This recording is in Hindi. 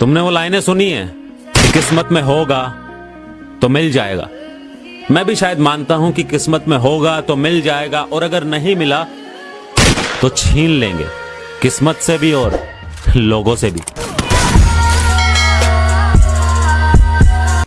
तुमने वो लाइनें सुनी है कि किस्मत में होगा तो मिल जाएगा। मैं भी शायद मानता हूँ कि किस्मत में होगा तो मिल जाएगा और अगर नहीं मिला तो छीन लेंगे। किस्मत से भी और लोगों से भी।